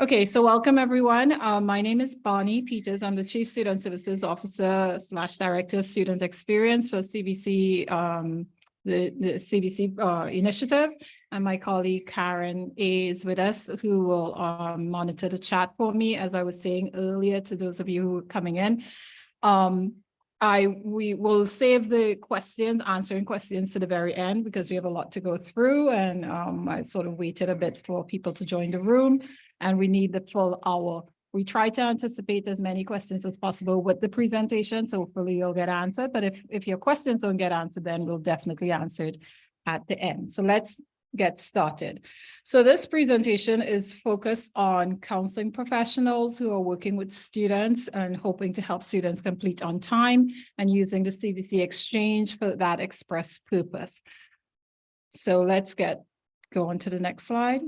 Okay, so welcome everyone. Uh, my name is Bonnie Peters. I'm the Chief Student Services Officer slash Director of Student Experience for CVC, um, the, the CVC uh, initiative. And my colleague Karen is with us who will um, monitor the chat for me, as I was saying earlier to those of you who are coming in. Um, I we will save the questions, answering questions to the very end because we have a lot to go through and um, I sort of waited a bit for people to join the room and we need the full hour. We try to anticipate as many questions as possible with the presentation, so hopefully you'll get answered. But if, if your questions don't get answered, then we'll definitely answer it at the end. So let's get started. So this presentation is focused on counseling professionals who are working with students and hoping to help students complete on time and using the CVC exchange for that express purpose. So let's get go on to the next slide.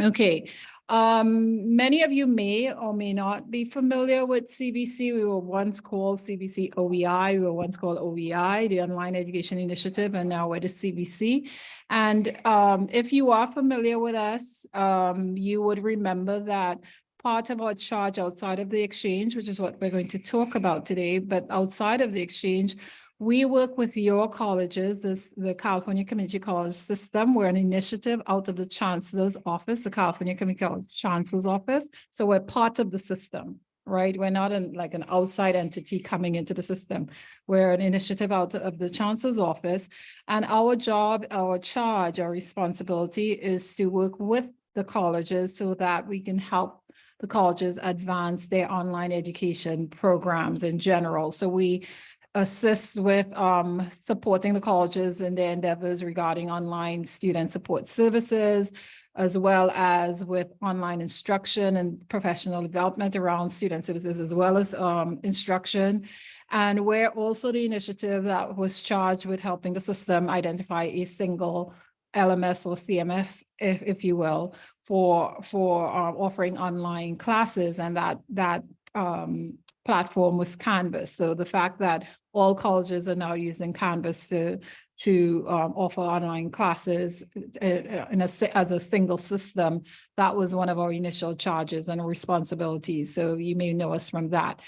Okay, um, many of you may or may not be familiar with CVC. We were once called CVC OEI. We were once called OEI, the Online Education Initiative, and now we're the CVC. And um, if you are familiar with us, um, you would remember that part of our charge outside of the exchange, which is what we're going to talk about today, but outside of the exchange, we work with your colleges, this, the California Community College System. We're an initiative out of the Chancellor's Office, the California Community College Chancellor's Office. So we're part of the system, right? We're not an, like an outside entity coming into the system. We're an initiative out of the Chancellor's Office. And our job, our charge, our responsibility is to work with the colleges so that we can help the colleges advance their online education programs in general. So we assists with um, supporting the colleges in their endeavors regarding online student support services, as well as with online instruction and professional development around student services, as well as um, instruction. And we're also the initiative that was charged with helping the system identify a single LMS or CMS, if, if you will, for, for uh, offering online classes and that, that um, platform was Canvas. So the fact that all colleges are now using Canvas to to um, offer online classes uh, in a, as a single system. That was one of our initial charges and responsibilities. So you may know us from that.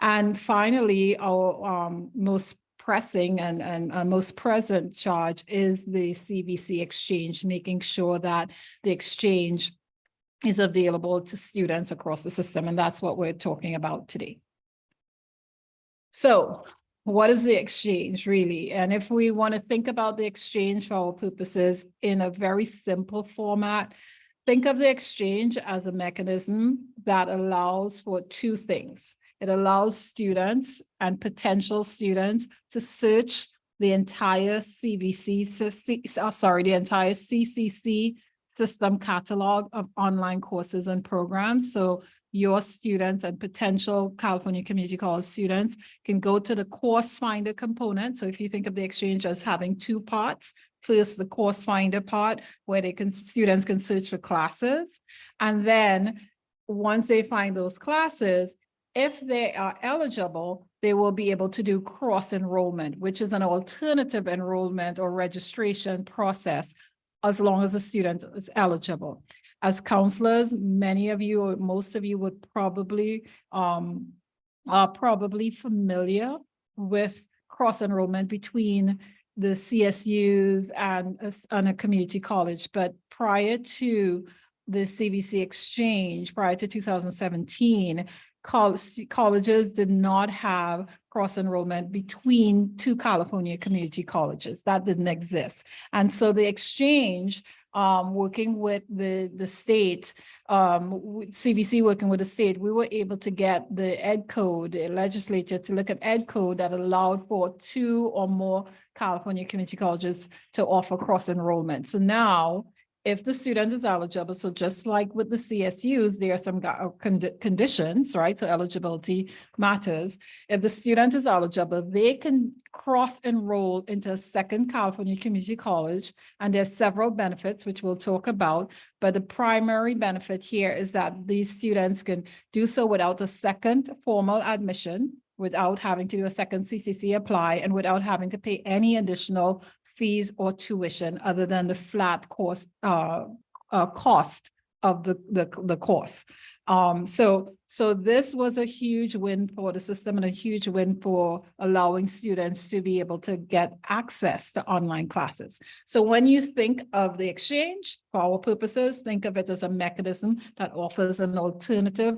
And finally, our um, most pressing and, and most present charge is the CVC exchange, making sure that the exchange is available to students across the system. And that's what we're talking about today. So what is the exchange really? And if we want to think about the exchange for our purposes in a very simple format, think of the exchange as a mechanism that allows for two things. It allows students and potential students to search the entire CVC, uh, sorry, the entire CCC system catalog of online courses and programs. So your students and potential California Community College students can go to the course finder component. So if you think of the exchange as having two parts, first the course finder part where they can students can search for classes. And then once they find those classes, if they are eligible, they will be able to do cross enrollment, which is an alternative enrollment or registration process as long as the student is eligible as counselors, many of you or most of you would probably um, are probably familiar with cross enrollment between the CSUs and a, and a community college. But prior to the CVC exchange, prior to 2017, college, colleges did not have cross enrollment between two California community colleges. That didn't exist. And so the exchange um, working with the, the state, um, CVC working with the state, we were able to get the ed code, the legislature to look at ed code that allowed for two or more California community colleges to offer cross enrollment. So now if the student is eligible, so just like with the CSUs, there are some uh, conditions, right? So eligibility matters. If the student is eligible, they can cross enroll into a second California community college. And there's several benefits, which we'll talk about. But the primary benefit here is that these students can do so without a second formal admission, without having to do a second CCC apply, and without having to pay any additional fees or tuition other than the flat cost, uh, uh, cost of the, the, the course. Um, so, so this was a huge win for the system and a huge win for allowing students to be able to get access to online classes. So when you think of the exchange, for our purposes, think of it as a mechanism that offers an alternative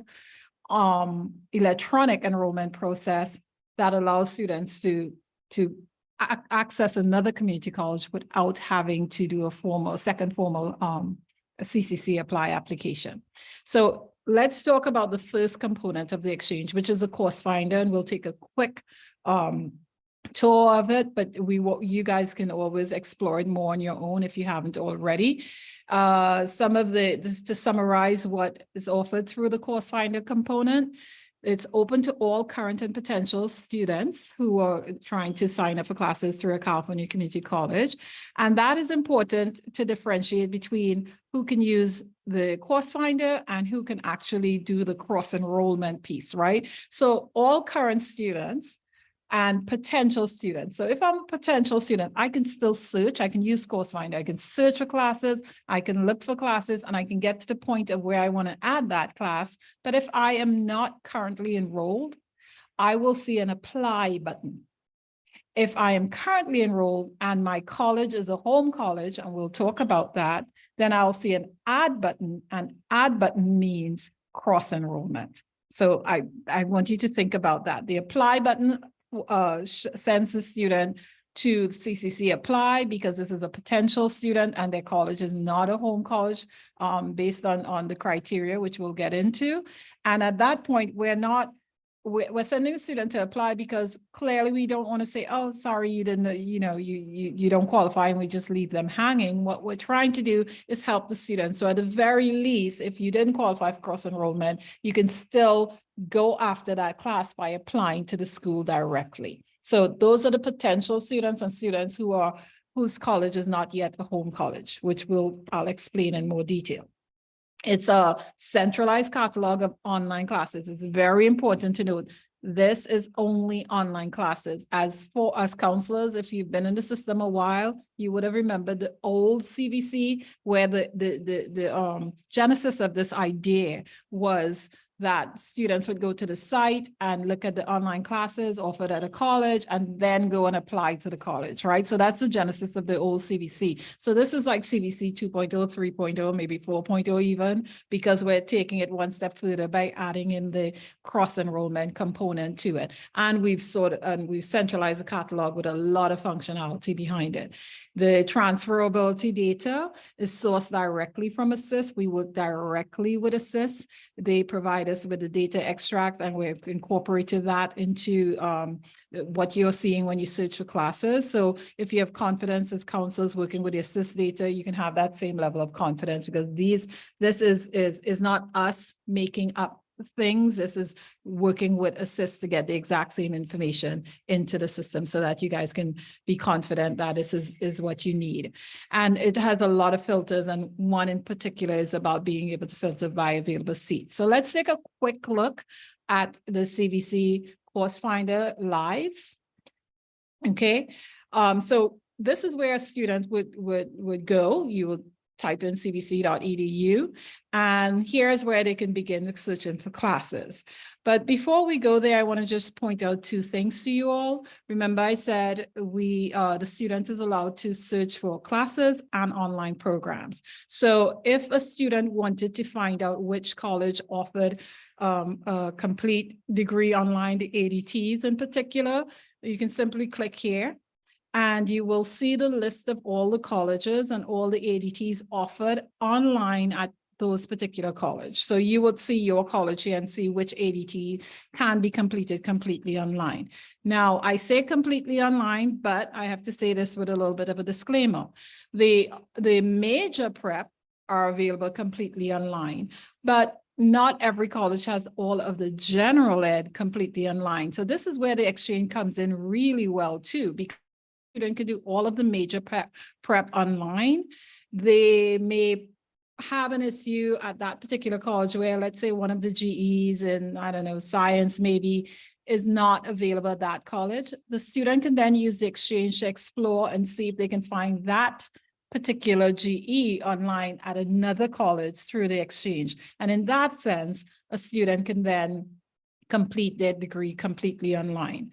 um, electronic enrollment process that allows students to, to access another community college without having to do a formal, second formal um, CCC apply application. So let's talk about the first component of the exchange, which is the course finder, and we'll take a quick um, tour of it, but we, you guys can always explore it more on your own if you haven't already. Uh, some of the, just to summarize what is offered through the course finder component. It's open to all current and potential students who are trying to sign up for classes through a California community college. And that is important to differentiate between who can use the course finder and who can actually do the cross enrollment piece, right? So all current students and potential students. So if I'm a potential student, I can still search, I can use Course Finder, I can search for classes, I can look for classes, and I can get to the point of where I want to add that class. But if I am not currently enrolled, I will see an apply button. If I am currently enrolled and my college is a home college, and we'll talk about that, then I'll see an add button, and add button means cross enrollment. So I, I want you to think about that. The apply button uh, the student to CCC apply because this is a potential student and their college is not a home college um, based on, on the criteria, which we'll get into. And at that point, we're not, we're, sending the student to apply because clearly we don't want to say, oh, sorry, you didn't, you know, you, you, you don't qualify and we just leave them hanging. What we're trying to do is help the students. So at the very least, if you didn't qualify for cross enrollment, you can still go after that class by applying to the school directly. So those are the potential students and students who are whose college is not yet a home college, which will I'll explain in more detail. It's a centralized catalog of online classes. It's very important to note this is only online classes. As for us counselors, if you've been in the system a while, you would have remembered the old CVC where the the the the um genesis of this idea was that students would go to the site and look at the online classes offered at a college and then go and apply to the college, right? So that's the genesis of the old CVC. So this is like CVC 2.0, 3.0, maybe 4.0 even, because we're taking it one step further by adding in the cross enrollment component to it. And we've sort of, and we've centralized the catalog with a lot of functionality behind it. The transferability data is sourced directly from Assist. We work directly with Assist. They provide us with the data extract and we've incorporated that into um, what you're seeing when you search for classes. So if you have confidence as counselors working with the Assist data, you can have that same level of confidence because these, this is, is, is not us making up things. This is working with Assist to get the exact same information into the system so that you guys can be confident that this is, is what you need. And it has a lot of filters and one in particular is about being able to filter by available seats. So let's take a quick look at the CVC Course Finder live. Okay, um, so this is where a student would, would, would go. You would type in cvc.edu, and here's where they can begin the searching for classes. But before we go there, I want to just point out two things to you all. Remember, I said we, uh, the student is allowed to search for classes and online programs. So if a student wanted to find out which college offered um, a complete degree online, the ADTs in particular, you can simply click here and you will see the list of all the colleges and all the ADTs offered online at those particular college. So you would see your college here and see which ADT can be completed completely online. Now, I say completely online, but I have to say this with a little bit of a disclaimer. The, the major prep are available completely online, but not every college has all of the general ed completely online. So this is where the exchange comes in really well too, because student can do all of the major prep, prep online. They may have an issue at that particular college where let's say one of the GEs in, I don't know, science maybe is not available at that college. The student can then use the exchange to explore and see if they can find that particular GE online at another college through the exchange. And in that sense, a student can then complete their degree completely online.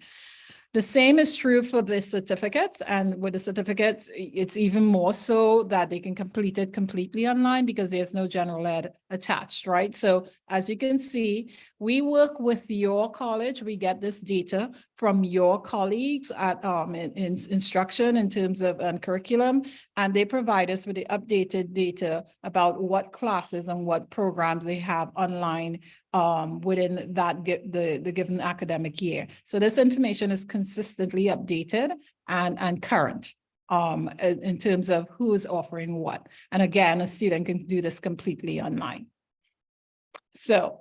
The same is true for the certificates and with the certificates, it's even more so that they can complete it completely online because there's no general ed attached, right? So as you can see, we work with your college. We get this data from your colleagues at um, in, in instruction in terms of um, curriculum, and they provide us with the updated data about what classes and what programs they have online um, within that the, the given academic year. So this information is consistently updated and, and current um, in, terms of who is offering what. And again, a student can do this completely online. So,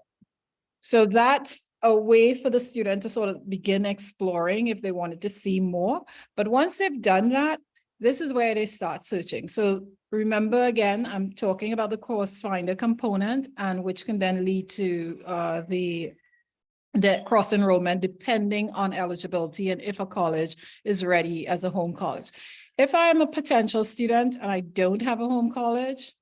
so that's a way for the student to sort of begin exploring if they wanted to see more. But once they've done that, this is where they start searching. So remember again, I'm talking about the course finder component and which can then lead to uh, the the cross enrollment depending on eligibility and if a college is ready as a home college. If I am a potential student and I don't have a home college,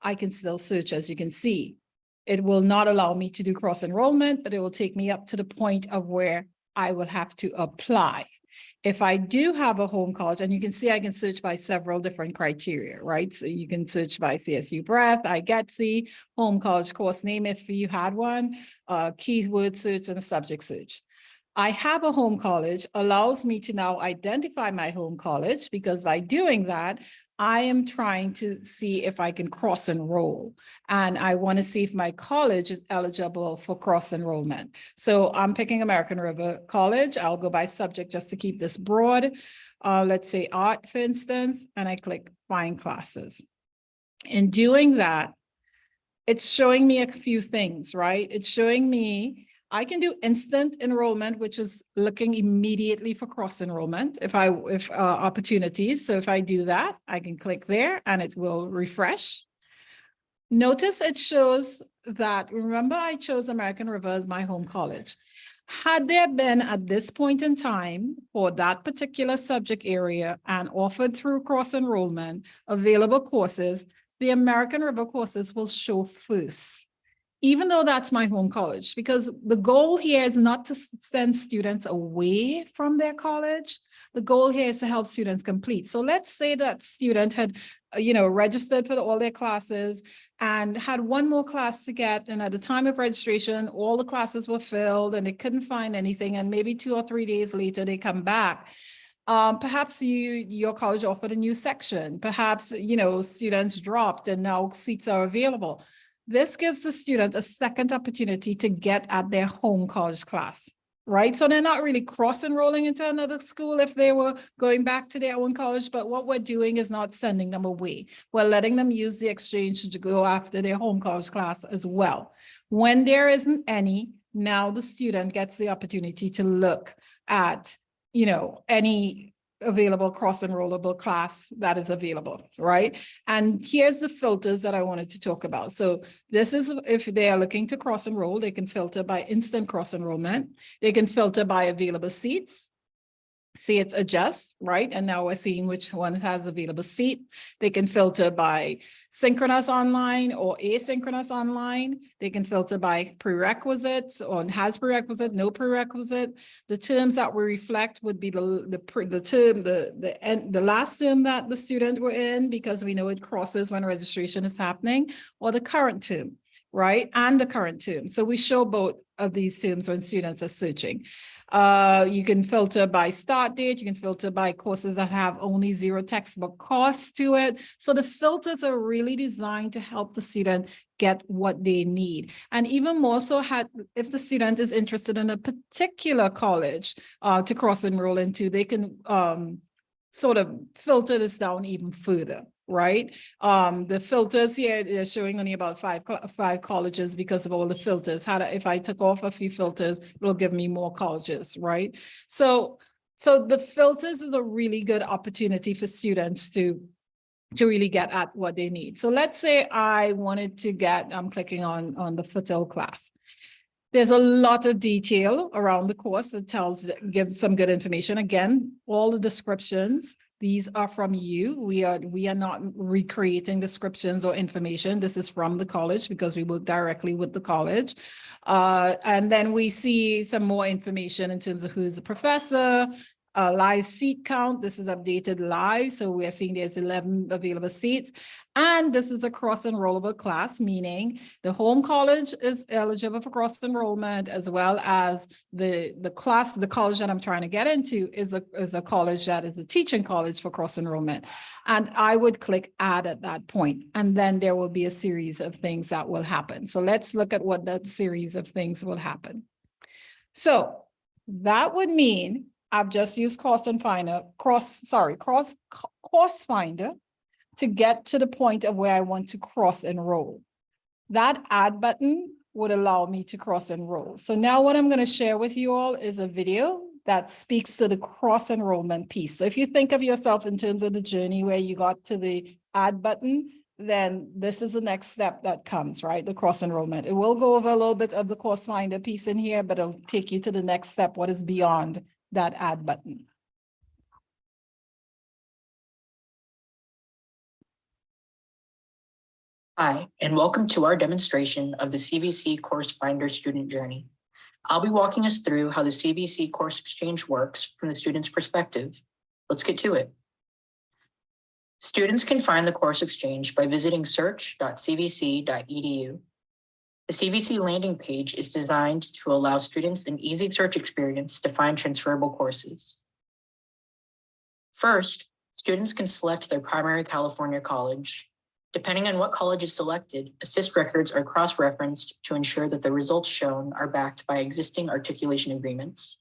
I can still search as you can see. It will not allow me to do cross enrollment, but it will take me up to the point of where I will have to apply. If I do have a home college, and you can see I can search by several different criteria, right? So you can search by CSU breadth, IGETC, home college course name if you had one, uh, keyword search and subject search. I have a home college allows me to now identify my home college because by doing that, I am trying to see if I can cross enroll and I want to see if my college is eligible for cross enrollment. So I'm picking American River College. I'll go by subject just to keep this broad. Uh, let's say art, for instance, and I click find classes. In doing that, it's showing me a few things, right? It's showing me I can do instant enrollment, which is looking immediately for cross enrollment if I if uh, opportunities. So if I do that, I can click there and it will refresh. Notice it shows that, remember I chose American River as my home college. Had there been at this point in time for that particular subject area and offered through cross enrollment available courses, the American River courses will show first even though that's my home college, because the goal here is not to send students away from their college. The goal here is to help students complete. So let's say that student had, uh, you know, registered for all their classes and had one more class to get. And at the time of registration, all the classes were filled and they couldn't find anything. And maybe two or three days later, they come back. Um, perhaps you, your college offered a new section. Perhaps, you know, students dropped and now seats are available this gives the students a second opportunity to get at their home college class, right? So they're not really cross enrolling into another school if they were going back to their own college, but what we're doing is not sending them away. We're letting them use the exchange to go after their home college class as well. When there isn't any, now the student gets the opportunity to look at, you know, any available cross enrollable class that is available, right? And here's the filters that I wanted to talk about. So this is if they are looking to cross enroll, they can filter by instant cross enrollment. They can filter by available seats see it's adjust, right? And now we're seeing which one has available seat. They can filter by synchronous online or asynchronous online. They can filter by prerequisites or has prerequisite, no prerequisite. The terms that we reflect would be the the, the term, the the end, the last term that the student were in because we know it crosses when registration is happening, or the current term, right? And the current term. So we show both of these terms when students are searching. Uh, you can filter by start date. You can filter by courses that have only zero textbook costs to it. So the filters are really designed to help the student get what they need. And even more so had, if the student is interested in a particular college uh, to cross enroll into, they can um, sort of filter this down even further right? Um, the filters here are showing only about five five colleges because of all the filters. How to, if I took off a few filters, it'll give me more colleges, right? So, so the filters is a really good opportunity for students to to really get at what they need. So let's say I wanted to get, I'm clicking on, on the Fertil class. There's a lot of detail around the course that tells, gives some good information. Again, all the descriptions, these are from you. We are, we are not recreating descriptions or information. This is from the college because we work directly with the college. Uh, and then we see some more information in terms of who's the professor, uh, live seat count. This is updated live. So we are seeing there's 11 available seats. And this is a cross enrollable class, meaning the home college is eligible for cross enrollment as well as the, the class, the college that I'm trying to get into is a, is a college that is a teaching college for cross enrollment. And I would click add at that point, and then there will be a series of things that will happen. So let's look at what that series of things will happen. So that would mean I've just used cost and finder, cross, sorry, cross, cost finder to get to the point of where I want to cross enroll. That add button would allow me to cross enroll. So now what I'm going to share with you all is a video that speaks to the cross enrollment piece. So if you think of yourself in terms of the journey where you got to the add button, then this is the next step that comes, right? The cross enrollment. It will go over a little bit of the course finder piece in here, but it'll take you to the next step, what is beyond that add button. Hi, and welcome to our demonstration of the CVC Course Finder student journey. I'll be walking us through how the CVC Course Exchange works from the student's perspective. Let's get to it. Students can find the Course Exchange by visiting search.cvc.edu. The CVC landing page is designed to allow students an easy search experience to find transferable courses. First, students can select their primary California college. Depending on what college is selected, assist records are cross-referenced to ensure that the results shown are backed by existing articulation agreements.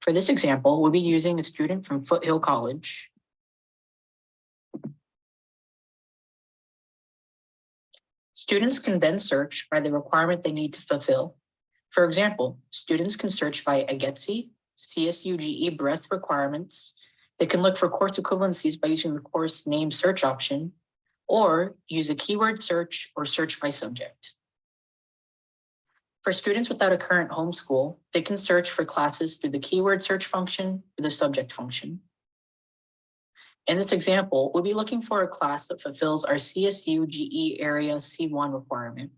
For this example, we'll be using a student from Foothill College. Students can then search by the requirement they need to fulfill. For example, students can search by IGETC, CSUGE breadth requirements. They can look for course equivalencies by using the course name search option, or use a keyword search or search by subject. For students without a current homeschool, they can search for classes through the keyword search function or the subject function. In this example, we'll be looking for a class that fulfills our CSU GE area C1 requirement.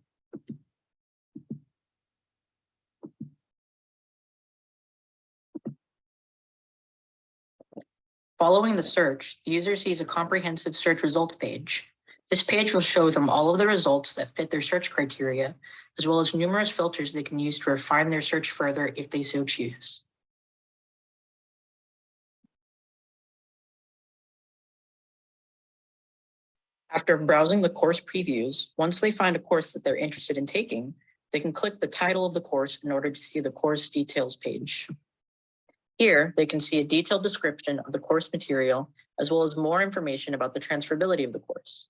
Following the search, the user sees a comprehensive search results page. This page will show them all of the results that fit their search criteria, as well as numerous filters they can use to refine their search further if they so choose. After browsing the course previews, once they find a course that they're interested in taking, they can click the title of the course in order to see the course details page. Here, they can see a detailed description of the course material, as well as more information about the transferability of the course.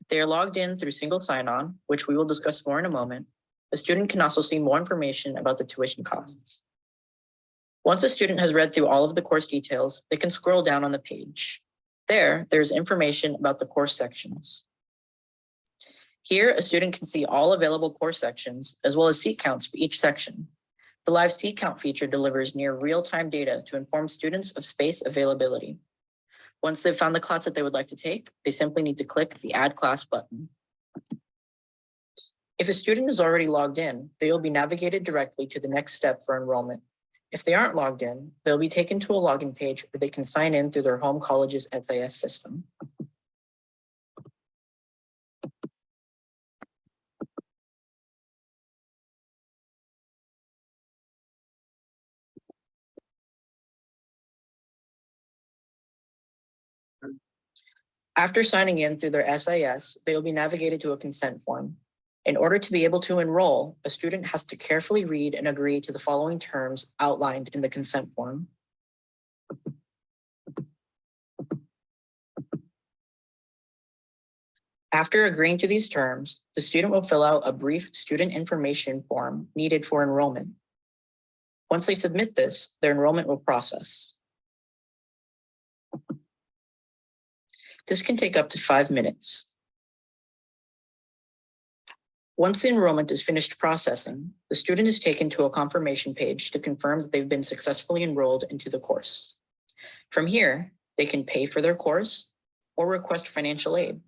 If they are logged in through single sign-on, which we will discuss more in a moment, the student can also see more information about the tuition costs. Once a student has read through all of the course details, they can scroll down on the page. There, there's information about the course sections. Here, a student can see all available course sections, as well as seat counts for each section. The live seat count feature delivers near real-time data to inform students of space availability. Once they've found the class that they would like to take, they simply need to click the Add Class button. If a student is already logged in, they will be navigated directly to the next step for enrollment. If they aren't logged in, they'll be taken to a login page where they can sign in through their home college's SIS system. After signing in through their SIS, they will be navigated to a consent form. In order to be able to enroll, a student has to carefully read and agree to the following terms outlined in the consent form. After agreeing to these terms, the student will fill out a brief student information form needed for enrollment. Once they submit this, their enrollment will process. This can take up to five minutes. Once the enrollment is finished processing, the student is taken to a confirmation page to confirm that they've been successfully enrolled into the course. From here, they can pay for their course or request financial aid.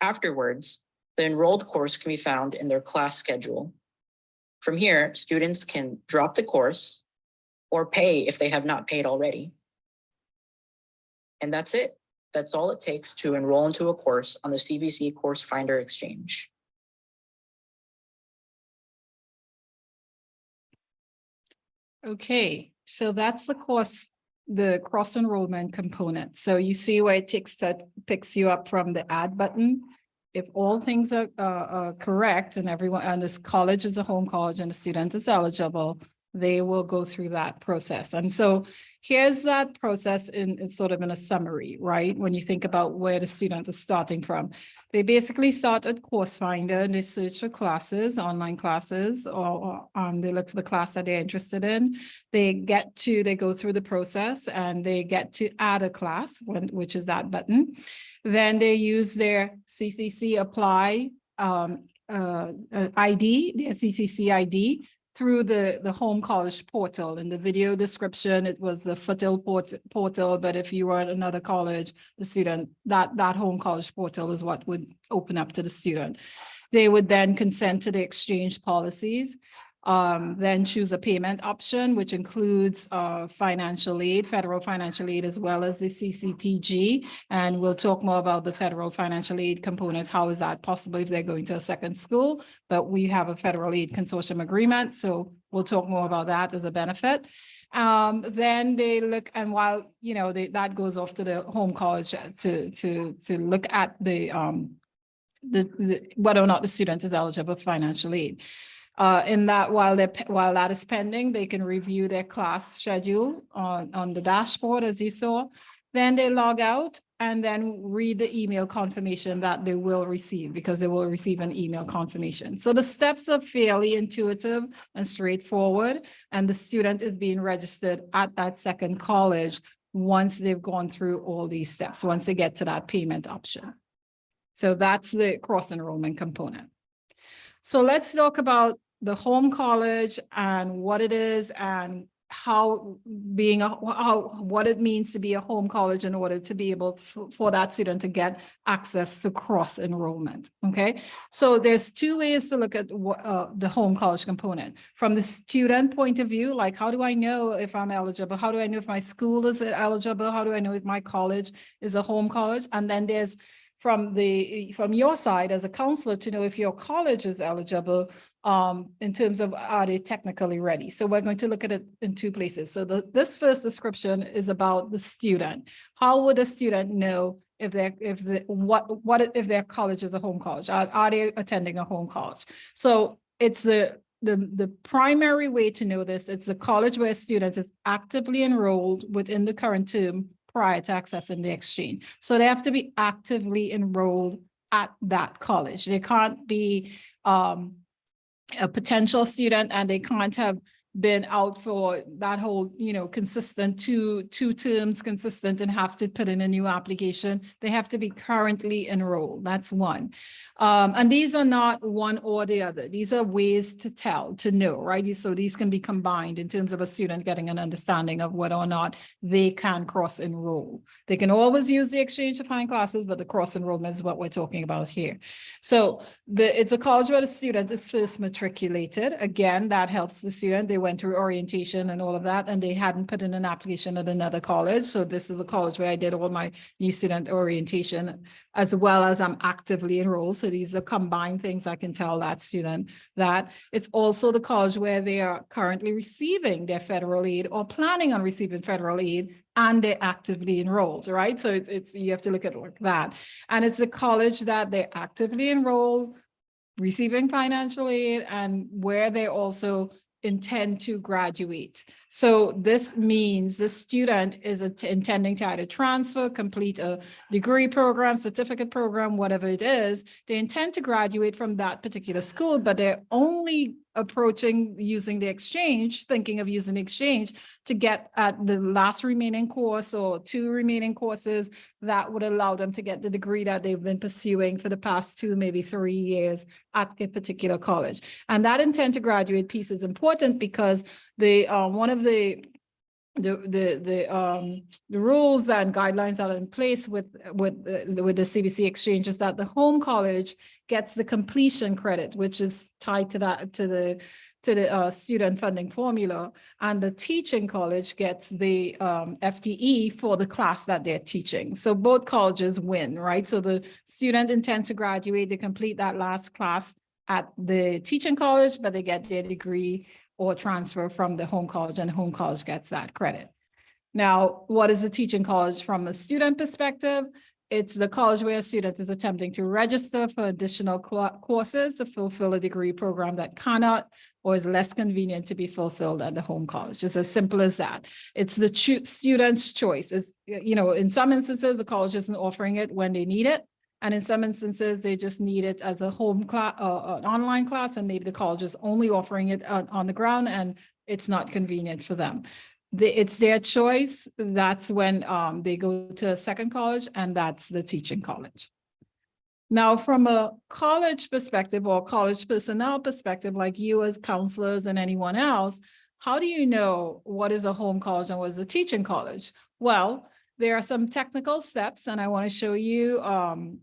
Afterwards, the enrolled course can be found in their class schedule. From here, students can drop the course or pay if they have not paid already. And that's it. That's all it takes to enroll into a course on the CVC Course Finder Exchange. Okay, so that's the course, the cross enrollment component. So you see where it takes that picks you up from the add button. If all things are, uh, uh, correct and everyone, and this college is a home college and the student is eligible, they will go through that process. And so here's that process in, in sort of in a summary, right? When you think about where the student is starting from. They basically start at Course Finder and they search for classes, online classes, or, or, um, they look for the class that they're interested in. They get to, they go through the process and they get to add a class, when, which is that button. Then they use their CCC apply um, uh, uh, ID, their CCC ID through the, the home college portal. In the video description, it was the Foothill port, portal, but if you were at another college, the student, that, that home college portal is what would open up to the student. They would then consent to the exchange policies, um, then choose a payment option, which includes uh, financial aid, federal financial aid, as well as the CCPG. And we'll talk more about the federal financial aid component. How is that possible if they're going to a second school? But we have a federal aid consortium agreement, so we'll talk more about that as a benefit. Um, then they look, and while, you know, they, that goes off to the home college to, to, to look at the, um, the, the, whether or not the student is eligible for financial aid. Uh, in that while they while that is pending, they can review their class schedule on, on the dashboard as you saw. Then they log out and then read the email confirmation that they will receive because they will receive an email confirmation. So the steps are fairly intuitive and straightforward and the student is being registered at that second college once they've gone through all these steps, once they get to that payment option. So that's the cross enrollment component. So let's talk about the home college and what it is and how being a how what it means to be a home college in order to be able to, for that student to get access to cross enrollment okay? So there's two ways to look at uh, the home college component. From the student point of view like how do i know if i'm eligible? How do i know if my school is eligible? How do i know if my college is a home college? And then there's from the from your side as a counselor to know if your college is eligible um, in terms of are they technically ready. So we're going to look at it in two places. So the, this first description is about the student. How would a student know if they're if the what what if their college is a home college? Are, are they attending a home college? So it's the the, the primary way to know this, it's the college where students is actively enrolled within the current term prior to accessing the exchange. So they have to be actively enrolled at that college. They can't be um, a potential student and they can't have been out for that whole, you know, consistent two, two terms consistent and have to put in a new application. They have to be currently enrolled. That's one. Um, and these are not one or the other. These are ways to tell, to know, right? So these can be combined in terms of a student getting an understanding of whether or not they can cross enroll. They can always use the exchange to find classes, but the cross enrollment is what we're talking about here. So the, it's a college where the student is first matriculated. Again, that helps the student. They went through orientation and all of that, and they hadn't put in an application at another college. So this is a college where I did all my new student orientation as well as I'm actively enrolled. So these are combined things I can tell that student that it's also the college where they are currently receiving their federal aid or planning on receiving federal aid and they're actively enrolled, right? So it's, it's you have to look at like that. And it's a college that they're actively enrolled, receiving financial aid and where they also intend to graduate. So this means the student is intending to either transfer, complete a degree program, certificate program, whatever it is. They intend to graduate from that particular school, but they're only approaching using the exchange, thinking of using the exchange to get at the last remaining course or two remaining courses that would allow them to get the degree that they've been pursuing for the past two, maybe three years at a particular college. And that intent to graduate piece is important because the, uh, one of the the, the, the, um, the rules and guidelines that are in place with, with, the- with the CVC exchange is that the home college gets the completion credit, which is tied to that, to the, to the, uh, student funding formula. And the teaching college gets the, um, FTE for the class that they're teaching. So both colleges win, right? So the student intends to graduate, they complete that last class at the teaching college, but they get their degree or transfer from the home college and the home college gets that credit. Now, what is the teaching college from a student perspective? It's the college where a student is attempting to register for additional courses to fulfill a degree program that cannot or is less convenient to be fulfilled at the home college. It's as simple as that. It's the choo- student's choice. Is you know, in some instances, the college isn't offering it when they need it. And in some instances, they just need it as a home class, uh, an online class, and maybe the college is only offering it on, on the ground and it's not convenient for them. The, it's their choice. That's when, um, they go to a second college and that's the teaching college. Now, from a college perspective or college personnel perspective, like you as counselors and anyone else, how do you know what is a home college and what is a teaching college? Well, there are some technical steps and I want to show you, um,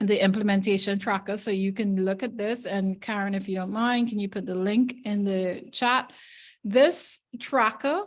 the implementation tracker. So you can look at this and Karen, if you don't mind, can you put the link in the chat? This tracker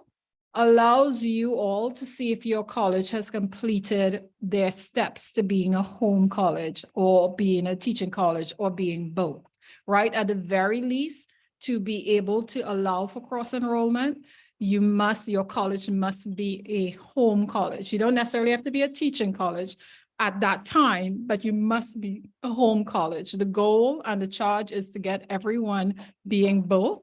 allows you all to see if your college has completed their steps to being a home college or being a teaching college or being both, right? At the very least, to be able to allow for cross enrollment, you must, your college must be a home college. You don't necessarily have to be a teaching college at that time, but you must be a home college. The goal and the charge is to get everyone being both,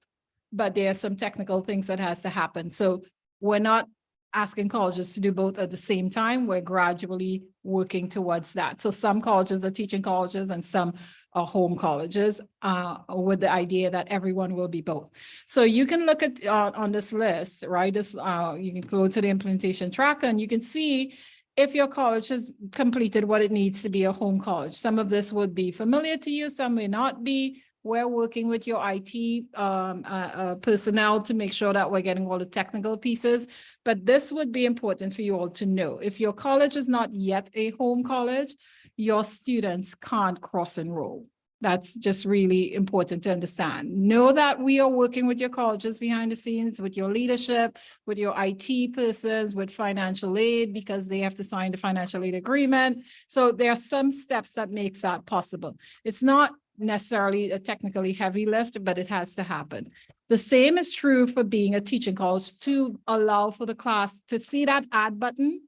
but there are some technical things that has to happen. So we're not asking colleges to do both at the same time. We're gradually working towards that. So some colleges are teaching colleges and some are home colleges uh, with the idea that everyone will be both. So you can look at uh, on this list, right? This uh, you can go to the implementation tracker and you can see if your college has completed what it needs to be a home college. Some of this would be familiar to you, some may not be. We're working with your IT um, uh, uh, personnel to make sure that we're getting all the technical pieces. But this would be important for you all to know. If your college is not yet a home college, your students can't cross enroll. That's just really important to understand. Know that we are working with your colleges behind the scenes, with your leadership, with your IT persons, with financial aid, because they have to sign the financial aid agreement. So there are some steps that makes that possible. It's not necessarily a technically heavy lift, but it has to happen. The same is true for being a teaching college to allow for the class to see that add button,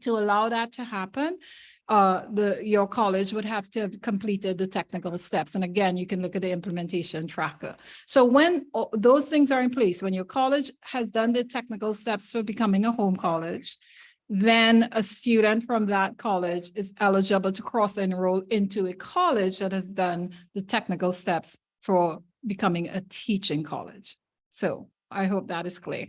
to allow that to happen uh, the, your college would have to have completed the technical steps. And again, you can look at the implementation tracker. So when those things are in place, when your college has done the technical steps for becoming a home college, then a student from that college is eligible to cross enroll into a college that has done the technical steps for becoming a teaching college. So I hope that is clear.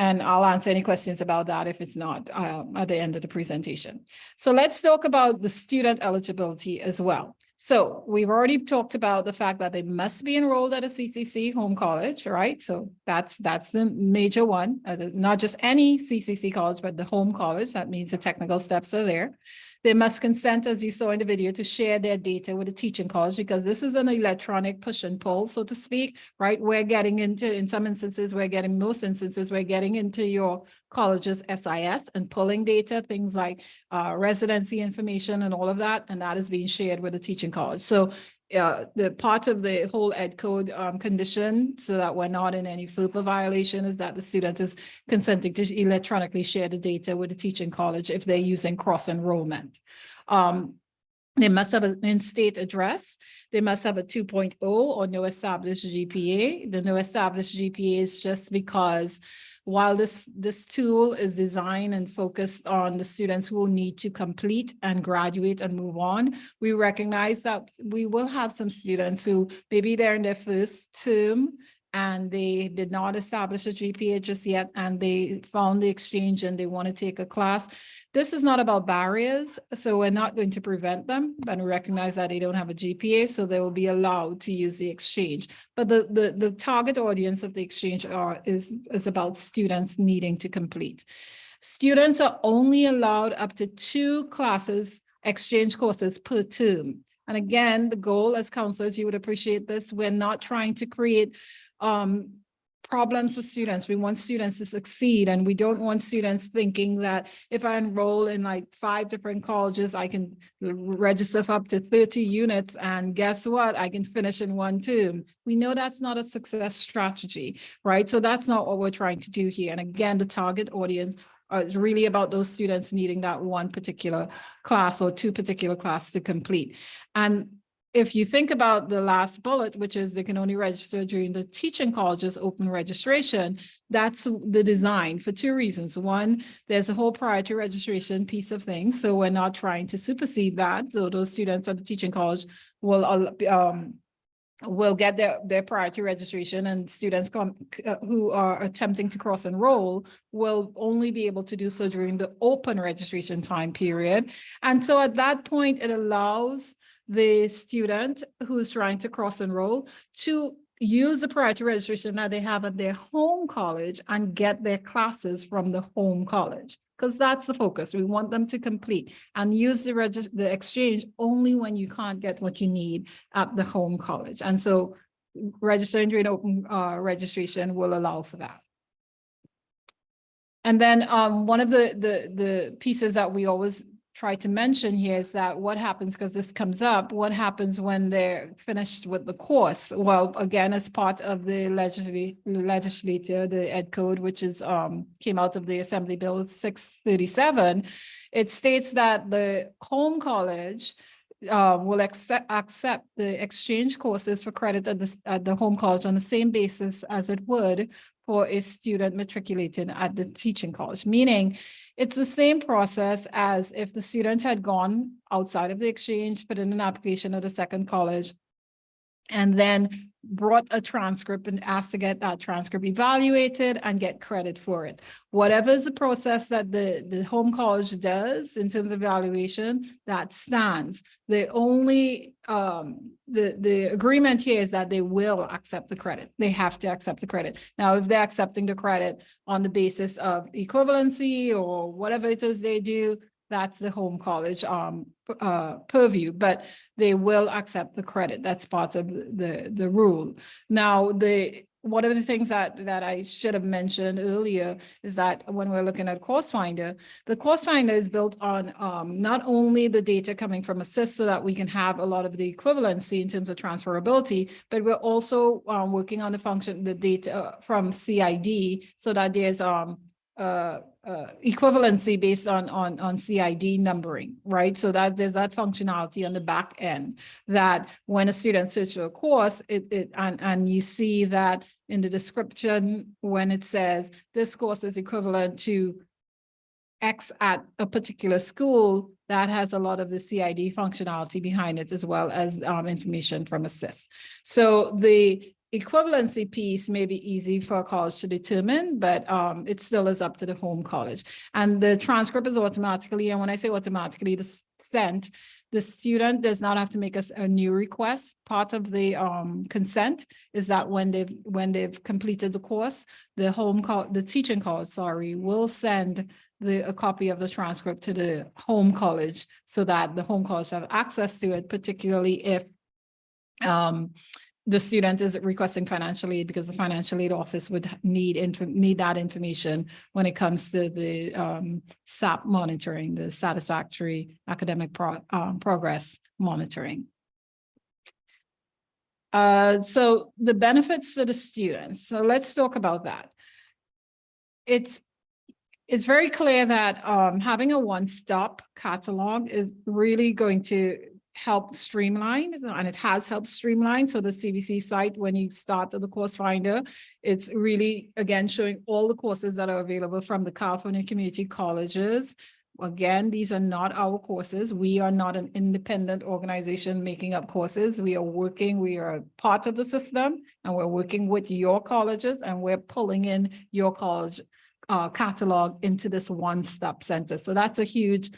And I'll answer any questions about that if it's not uh, at the end of the presentation. So let's talk about the student eligibility as well. So we've already talked about the fact that they must be enrolled at a CCC home college, right? So that's that's the major one, uh, not just any CCC college, but the home college. That means the technical steps are there. They must consent, as you saw in the video, to share their data with the teaching college because this is an electronic push and pull, so to speak, right? We're getting into, in some instances, we're getting, most instances, we're getting into your college's SIS and pulling data, things like uh, residency information and all of that, and that is being shared with the teaching college. So uh, the part of the whole ed code um, condition, so that we're not in any FERPA violation, is that the student is consenting to electronically share the data with the teaching college if they're using cross enrollment. Um, they must have an in-state address. They must have a 2.0 or no established GPA. The no established GPA is just because while this, this tool is designed and focused on the students who will need to complete and graduate and move on, we recognize that we will have some students who maybe they're in their first term and they did not establish a GPA just yet, and they found the exchange and they want to take a class. This is not about barriers, so we're not going to prevent them, but recognize that they don't have a GPA, so they will be allowed to use the exchange. But the, the, the target audience of the exchange are, is, is about students needing to complete. Students are only allowed up to two classes, exchange courses per term. And again, the goal as counselors, you would appreciate this, we're not trying to create um, problems with students. We want students to succeed and we don't want students thinking that if I enroll in like five different colleges, I can register up to 30 units and guess what? I can finish in one term. We know that's not a success strategy, right? So that's not what we're trying to do here. And again, the target audience uh, is really about those students needing that one particular class or two particular classes to complete. And if you think about the last bullet, which is they can only register during the teaching college's open registration, that's the design for two reasons. One, there's a whole prior to registration piece of things. So we're not trying to supersede that. So those students at the teaching college will um, will get their, their priority registration and students come uh, who are attempting to cross enroll will only be able to do so during the open registration time period. And so at that point, it allows the student who's trying to cross enroll to use the priority registration that they have at their home college and get their classes from the home college because that's the focus. We want them to complete and use the the exchange only when you can't get what you need at the home college. And so registering during open uh, registration will allow for that. And then um, one of the, the, the pieces that we always try to mention here is that what happens, because this comes up, what happens when they're finished with the course? Well, again, as part of the legislature, the Ed Code, which is um, came out of the Assembly Bill 637, it states that the home college uh, will accept, accept the exchange courses for credit at the, at the home college on the same basis as it would for a student matriculating at the teaching college, meaning it's the same process as if the student had gone outside of the exchange, put in an application at a second college, and then brought a transcript and asked to get that transcript evaluated and get credit for it. Whatever is the process that the, the home college does in terms of evaluation, that stands. The only, um, the, the agreement here is that they will accept the credit. They have to accept the credit. Now, if they're accepting the credit on the basis of equivalency or whatever it is they do, that's the home college um, uh, purview, but they will accept the credit. That's part of the, the rule. Now, the one of the things that, that I should have mentioned earlier is that when we're looking at Course Finder, the Course Finder is built on um, not only the data coming from assist so that we can have a lot of the equivalency in terms of transferability, but we're also um, working on the function, the data from CID so that there's um, uh, uh, equivalency based on, on, on CID numbering, right? So that there's that functionality on the back end that when a student searches for a course, it, it and, and you see that in the description when it says this course is equivalent to X at a particular school, that has a lot of the CID functionality behind it as well as um, information from assist. So the equivalency piece may be easy for a college to determine, but um, it still is up to the home college. And the transcript is automatically, and when I say automatically the sent, the student does not have to make us a, new request. Part of the um, consent is that when they've when they've completed the course, the home call the teaching college, sorry, will send the a copy of the transcript to the home college so that the home college have access to it, particularly if um, the student is requesting financial aid because the financial aid office would need need that information when it comes to the um, SAP monitoring, the satisfactory academic pro um, progress monitoring. Uh, so the benefits to the students. So let's talk about that. It's it's very clear that um, having a one-stop catalog is really going to helped streamline and it has helped streamline. So the CVC site, when you start the course finder, it's really, again, showing all the courses that are available from the California Community Colleges. Again, these are not our courses. We are not an independent organization making up courses. We are working, we are part of the system and we're working with your colleges and we're pulling in your college uh, catalog into this one-stop center. So that's a huge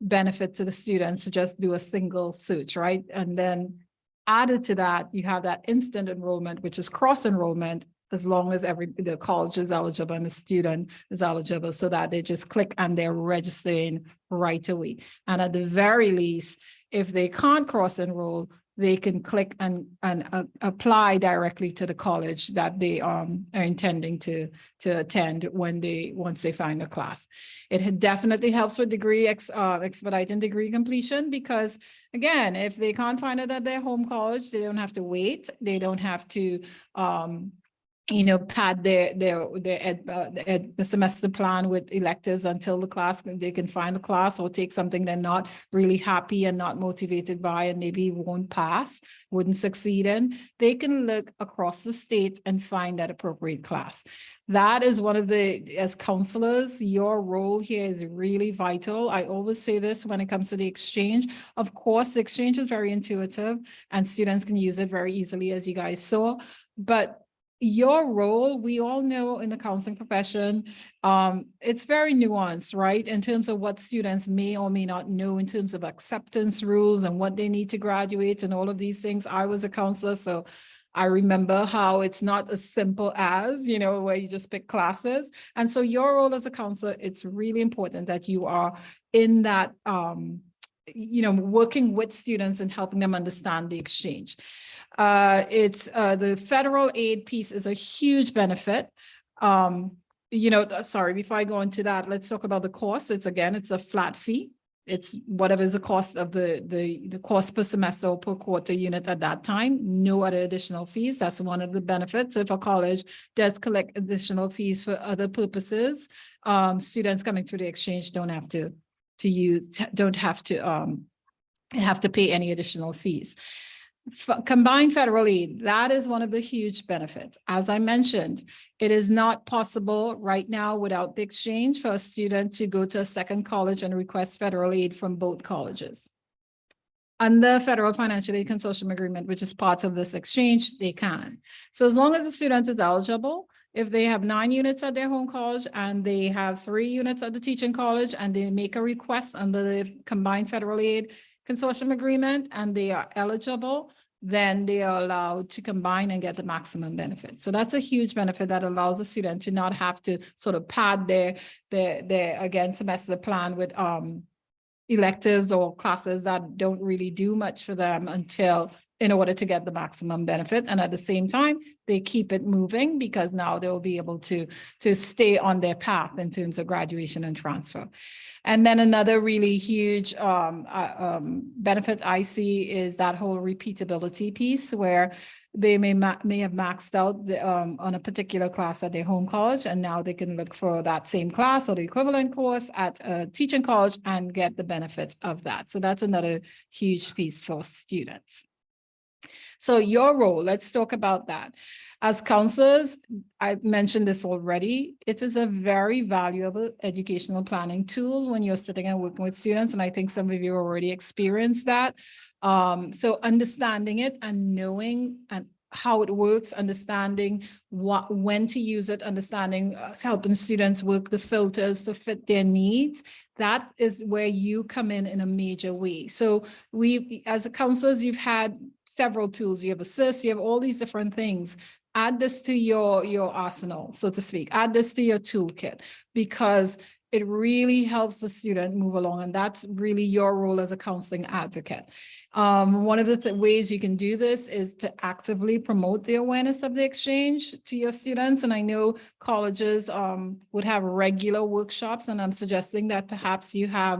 benefit to the students to just do a single search, right? And then added to that, you have that instant enrollment, which is cross enrollment, as long as every, the college is eligible and the student is eligible, so that they just click and they're registering right away. And at the very least, if they can't cross enroll, they can click and, and uh, apply directly to the college that they um, are intending to, to attend when they, once they find a class. It definitely helps with degree ex, uh, expediting degree completion because again, if they can't find it at their home college, they don't have to wait. They don't have to, um, you know, pad their, their, their ed, uh, ed, the semester plan with electives until the class, they can find the class or take something they're not really happy and not motivated by and maybe won't pass, wouldn't succeed in. They can look across the state and find that appropriate class. That is one of the, as counselors, your role here is really vital. I always say this when it comes to the exchange. Of course, the exchange is very intuitive and students can use it very easily, as you guys saw. But your role, we all know in the counseling profession, um, it's very nuanced, right? In terms of what students may or may not know in terms of acceptance rules and what they need to graduate and all of these things. I was a counselor, so I remember how it's not as simple as, you know, where you just pick classes. And so your role as a counselor, it's really important that you are in that, um, you know, working with students and helping them understand the exchange. Uh, it's, uh, the federal aid piece is a huge benefit. Um, you know, sorry, before I go into that, let's talk about the cost. It's again, it's a flat fee. It's whatever is the cost of the, the, the cost per semester or per quarter unit at that time, no other additional fees. That's one of the benefits. So if a college does collect additional fees for other purposes, um, students coming through the exchange don't have to, to use, don't have to, um, have to pay any additional fees. Combined federal aid, that is one of the huge benefits. As I mentioned, it is not possible right now without the exchange for a student to go to a second college and request federal aid from both colleges. Under the federal financial aid consortium agreement, which is part of this exchange, they can. So as long as the student is eligible, if they have nine units at their home college and they have three units at the teaching college and they make a request under the combined federal aid consortium agreement and they are eligible, then they are allowed to combine and get the maximum benefit. So that's a huge benefit that allows a student to not have to sort of pad their, their, their, again, semester plan with, um, electives or classes that don't really do much for them until in order to get the maximum benefit. And at the same time, they keep it moving because now they'll be able to, to stay on their path in terms of graduation and transfer. And then another really huge um, uh, um, benefit I see is that whole repeatability piece where they may ma- may have maxed out the, um, on a particular class at their home college, and now they can look for that same class or the equivalent course at a teaching college and get the benefit of that. So that's another huge piece for students. So your role, let's talk about that. As counselors, I mentioned this already, it is a very valuable educational planning tool when you're sitting and working with students, and I think some of you already experienced that. Um, so understanding it and knowing and how it works, understanding what, when to use it, understanding, uh, helping students work the filters to fit their needs. That is where you come in in a major way. So we, as counselors, you've had several tools. You have Assist, you have all these different things. Add this to your, your arsenal, so to speak. Add this to your toolkit because it really helps the student move along. And that's really your role as a counseling advocate. Um, one of the th- ways you can do this is to actively promote the awareness of the exchange to your students. And I know colleges um, would have regular workshops, and I'm suggesting that perhaps you have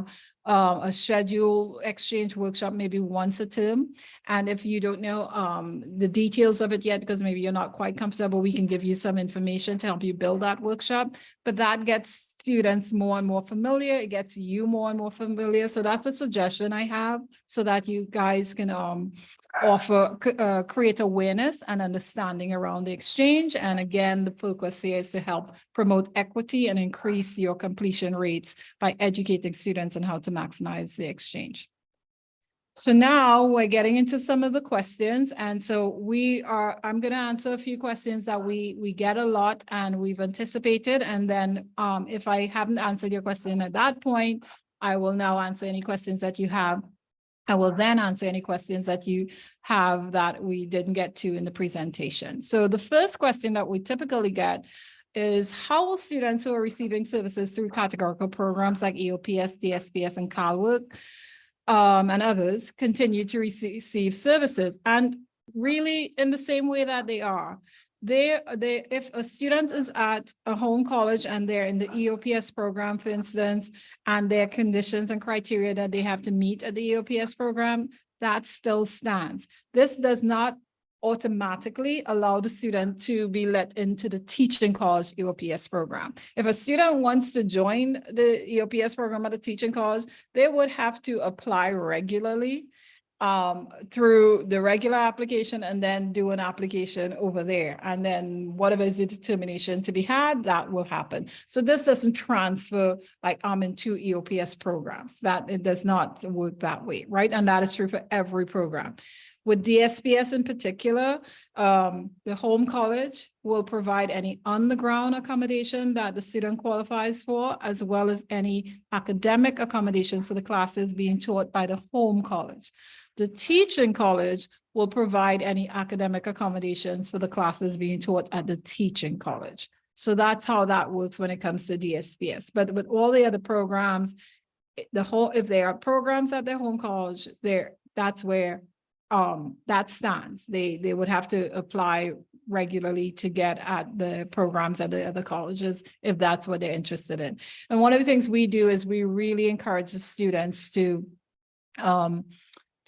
uh, a schedule exchange workshop maybe once a term. And if you don't know um, the details of it yet, because maybe you're not quite comfortable, we can give you some information to help you build that workshop. but that gets students more and more familiar. It gets you more and more familiar. So that's a suggestion I have so that you guys can um offer, uh, create awareness and understanding around the exchange. And again, the focus here is to help promote equity and increase your completion rates by educating students on how to maximize the exchange. So now we're getting into some of the questions. And so we are, I'm going to answer a few questions that we, we get a lot and we've anticipated. And then um, if I haven't answered your question at that point, I will now answer any questions that you have. I will then answer any questions that you have that we didn't get to in the presentation. So the first question that we typically get is how will students who are receiving services through categorical programs like EOPS, DSPS, and CalWork um, and others continue to receive services and really in the same way that they are. They, they, if a student is at a home college and they're in the EOPS program, for instance, and their conditions and criteria that they have to meet at the EOPS program, that still stands. This does not automatically allow the student to be let into the teaching college EOPS program. If a student wants to join the EOPS program at the teaching college, they would have to apply regularly um, through the regular application and then do an application over there. And then whatever is the determination to be had, that will happen. So this doesn't transfer like I'm in two EOPS programs, that it does not work that way, right? And that is true for every program. With DSPS in particular, um, the home college will provide any on-the-ground accommodation that the student qualifies for, as well as any academic accommodations for the classes being taught by the home college. The teaching college will provide any academic accommodations for the classes being taught at the teaching college. So that's how that works when it comes to DSPS. But with all the other programs, the whole, if there are programs at their home college, there, that's where um, that stands. They, they would have to apply regularly to get at the programs at the other colleges if that's what they're interested in. And one of the things we do is we really encourage the students to um,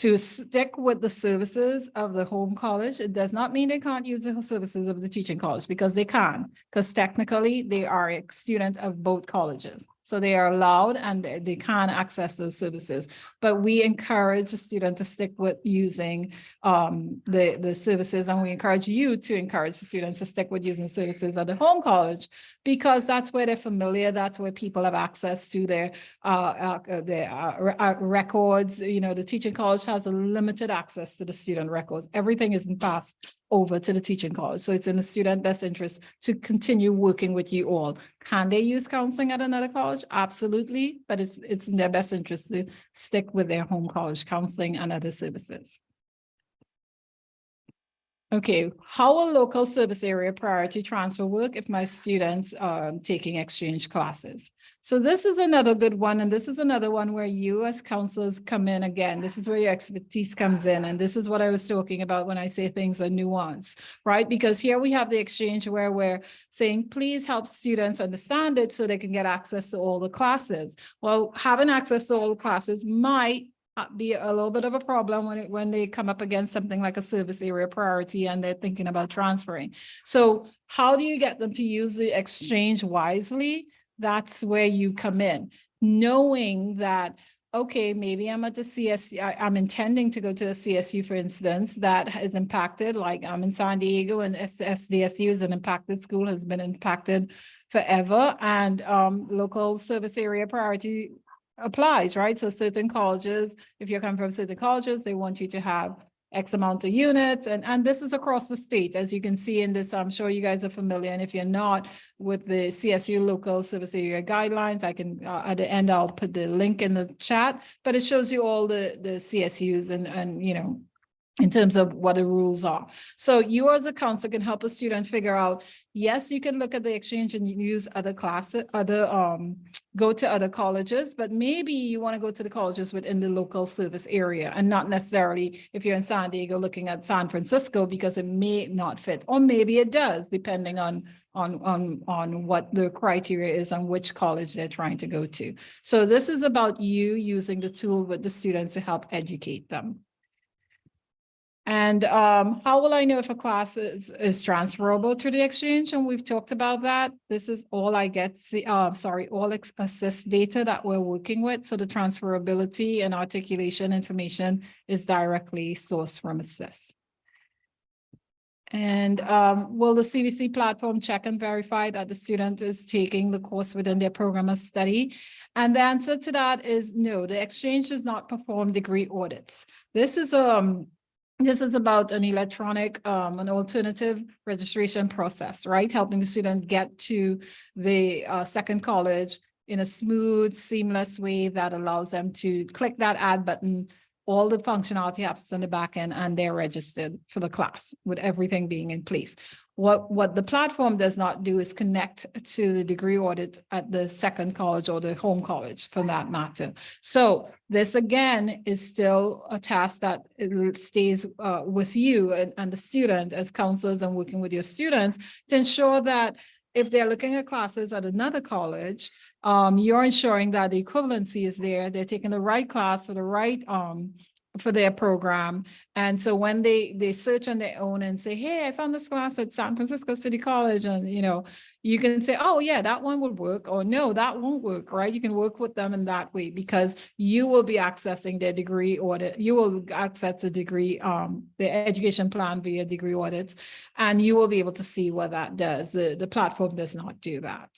to stick with the services of the home college. It does not mean they can't use the services of the teaching college because they can, because technically they are a student of both colleges. So they are allowed and they can access those services. But we encourage the student to stick with using um, the, the services and we encourage you to encourage the students to stick with using services at the home college because that's where they're familiar, that's where people have access to their uh, uh, their uh, uh, records, you know, the teaching college has a limited access to the student records. Everything isn't passed over to the teaching college. So it's in the student best interest to continue working with you all. Can they use counseling at another college? Absolutely, but it's, it's in their best interest to stick with their home college counseling and other services. Okay, how will local service area priority transfer work if my students are taking exchange classes? So this is another good one, and this is another one where you as counselors come in again. This is where your expertise comes in, and this is what I was talking about when I say things are nuanced, right? Because here we have the exchange where we're saying, please help students understand it so they can get access to all the classes. Well, having access to all the classes might be a little bit of a problem when it, when they come up against something like a service area priority and they're thinking about transferring. So how do you get them to use the exchange wisely? That's where you come in, knowing that, okay, maybe I'm at the CSU, I, am intending to go to a CSU, for instance, that is impacted, like I'm in San Diego and SDSU is an impacted school, has been impacted forever, and um, local service area priority applies, right? So certain colleges, if you're coming from certain colleges, they want you to have X amount of units and, and this is across the state, as you can see in this, I'm sure you guys are familiar. And if you're not with the CSU local service area guidelines, I can, uh, at the end, I'll put the link in the chat, but it shows you all the, the CSUs and, and, you know, in terms of what the rules are. So you as a counselor can help a student figure out, yes, you can look at the exchange and use other classes, other, um, go to other colleges, but maybe you want to go to the colleges within the local service area and not necessarily if you're in San Diego looking at San Francisco because it may not fit, or maybe it does, depending on on on on what the criteria is on which college they're trying to go to. So this is about you using the tool with the students to help educate them. And um, how will I know if a class is, is transferable to the exchange? And we've talked about that. This is all I get, see, uh, sorry, all assist data that we're working with. So the transferability and articulation information is directly sourced from assist. And um, will the CVC platform check and verify that the student is taking the course within their program of study? And the answer to that is no, the exchange does not perform degree audits. This is um, this is about an electronic, um, an alternative registration process, right? Helping the student get to the uh, second college in a smooth, seamless way that allows them to click that add button. All the functionality happens in the back end and they're registered for the class with everything being in place. What, what the platform does not do is connect to the degree audit at the second college or the home college for that matter. So this again is still a task that stays uh, with you and, and the student as counselors and working with your students to ensure that if they're looking at classes at another college, um, you're ensuring that the equivalency is there. They're taking the right class for the right um, for their program. And so when they, they search on their own and say, hey, I found this class at San Francisco City College and, you know, you can say, oh yeah, that one would work or no, that won't work, right? You can work with them in that way because you will be accessing their degree audit. You will access the degree, um, the education plan via degree audits, and you will be able to see what that does. The, the platform does not do that.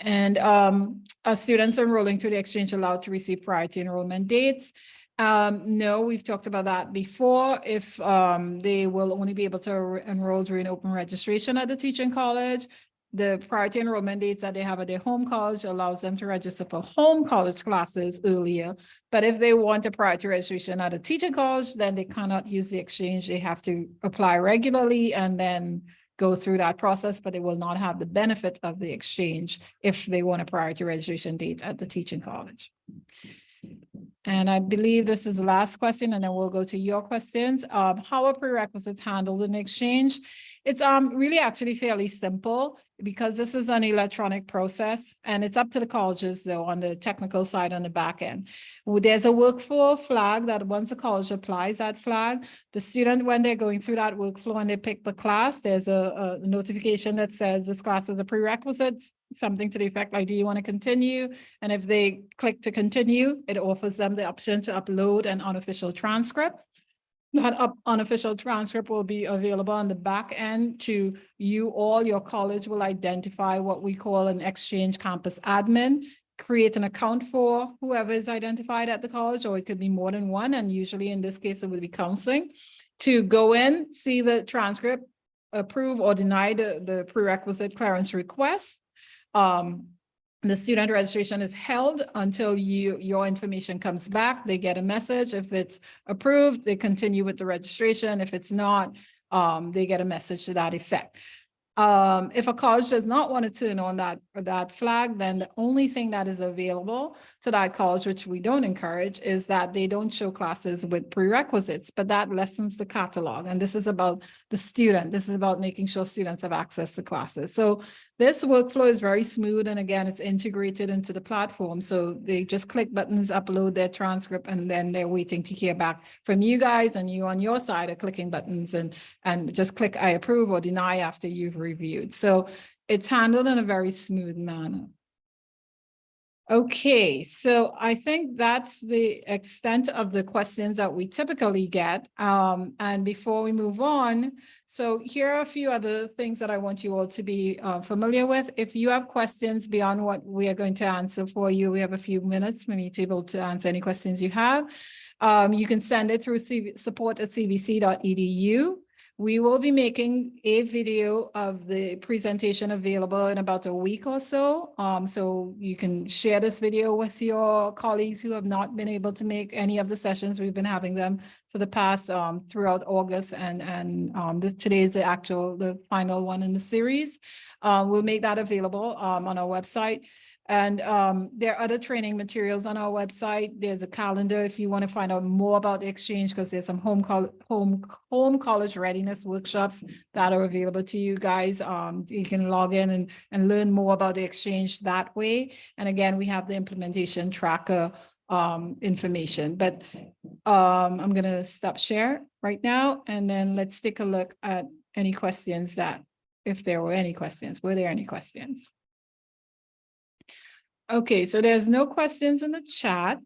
And um, are students enrolling to the exchange allowed to receive priority enrollment dates? Um, no, we've talked about that before. If um, they will only be able to enroll during open registration at the teaching college, the priority enrollment dates that they have at their home college allows them to register for home college classes earlier. But if they want a priority registration at a teaching college, then they cannot use the exchange. They have to apply regularly and then go through that process, but they will not have the benefit of the exchange if they want a priority registration date at the teaching college. And I believe this is the last question, and then we'll go to your questions. Um, how are prerequisites handled in exchange? It's um really actually fairly simple because this is an electronic process and it's up to the colleges though on the technical side on the back end. There's a workflow flag that once a college applies that flag, the student, when they're going through that workflow and they pick the class, there's a, a notification that says this class is a prerequisite, something to the effect like, do you want to continue? And if they click to continue, it offers them the option to upload an unofficial transcript. That up unofficial transcript will be available on the back end to you all. Your college will identify what we call an exchange campus admin, create an account for whoever is identified at the college, or it could be more than one. And usually in this case, it would be counseling to go in, see the transcript, approve or deny the, the prerequisite clearance request. Um, the student registration is held until you, your information comes back. They get a message. If it's approved, they continue with the registration. If it's not, um, they get a message to that effect. Um, if a college does not want to turn on that, that flag, then the only thing that is available to that college, which we don't encourage, is that they don't show classes with prerequisites, but that lessens the catalog. And this is about the student. This is about making sure students have access to classes. So this workflow is very smooth. And again, it's integrated into the platform. So they just click buttons, upload their transcript, and then they're waiting to hear back from you guys and you on your side are clicking buttons and, and just click I approve or deny after you've reviewed. So it's handled in a very smooth manner. Okay, so I think that's the extent of the questions that we typically get. Um, and before we move on, so here are a few other things that I want you all to be uh, familiar with. If you have questions beyond what we are going to answer for you, we have a few minutes maybe to be able to answer any questions you have. Um, you can send it through support at cvc.edu. We will be making a video of the presentation available in about a week or so. Um, so you can share this video with your colleagues who have not been able to make any of the sessions. We've been having them for the past um, throughout August and, and um, this, today is the actual, the final one in the series. Uh, we'll make that available um, on our website. And um, there are other training materials on our website. There's a calendar if you want to find out more about the exchange because there's some home home home college readiness workshops that are available to you guys. Um, you can log in and, and learn more about the exchange that way. And again, we have the implementation tracker um, information, but um, I'm gonna stop share right now and then let's take a look at any questions that, if there were any questions, were there any questions? Okay, so there's no questions in the chat.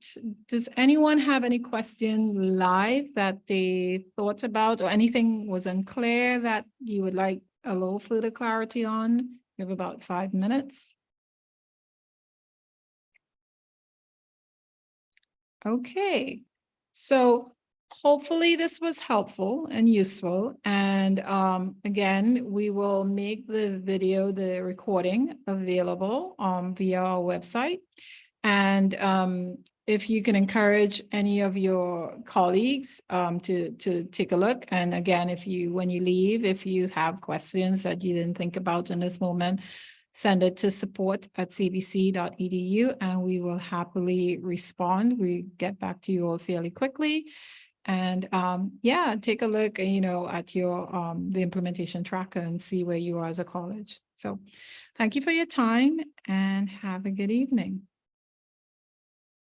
Does anyone have any question live that they thought about or anything was unclear that you would like a little further clarity on? You have about five minutes. Okay, so hopefully this was helpful and useful. And um, again, we will make the video, the recording available um, via our website. And um, if you can encourage any of your colleagues um, to, to take a look. And again, if you, when you leave, if you have questions that you didn't think about in this moment, send it to support at cvc.edu and we will happily respond. We get back to you all fairly quickly. And um, yeah, take a look, you know, at your um, the implementation tracker and see where you are as a college. So thank you for your time and have a good evening.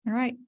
All right.